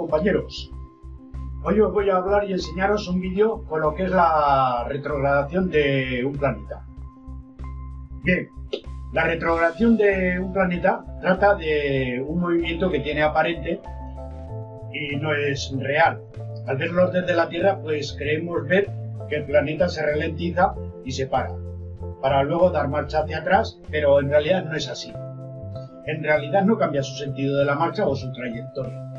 compañeros. Hoy os voy a hablar y enseñaros un vídeo con lo que es la retrogradación de un planeta. Bien, la retrogradación de un planeta trata de un movimiento que tiene aparente y no es real. Al verlo desde la Tierra, pues creemos ver que el planeta se ralentiza y se para, para luego dar marcha hacia atrás, pero en realidad no es así. En realidad no cambia su sentido de la marcha o su trayectoria.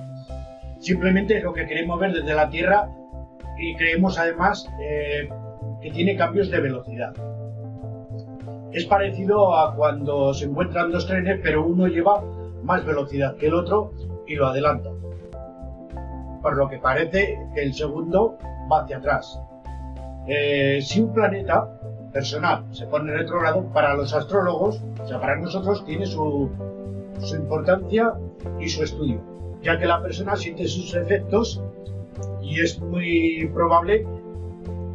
Simplemente es lo que queremos ver desde la Tierra y creemos además eh, que tiene cambios de velocidad. Es parecido a cuando se encuentran dos trenes pero uno lleva más velocidad que el otro y lo adelanta. Por lo que parece que el segundo va hacia atrás. Eh, si un planeta personal se pone retrogrado, para los astrólogos, o sea, para nosotros tiene su, su importancia y su estudio ya que la persona siente sus efectos y es muy probable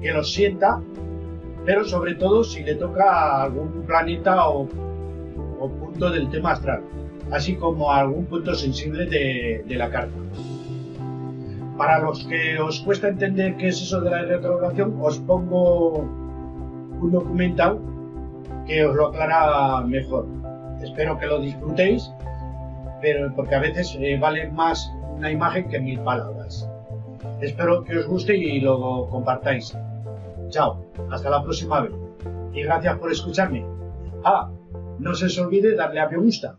que los sienta, pero sobre todo si le toca algún planeta o, punto del tema astral, así como algún punto sensible de, la carta. Para los que os cuesta entender qué es eso de la retrogradación, os pongo un documental que os lo aclara mejor. Espero que lo disfrutéis pero porque a veces eh, vale más una imagen que mil palabras. Espero que os guste y lo compartáis. Chao, hasta la próxima vez. Y gracias por escucharme. Ah, no se os olvide darle a me gusta.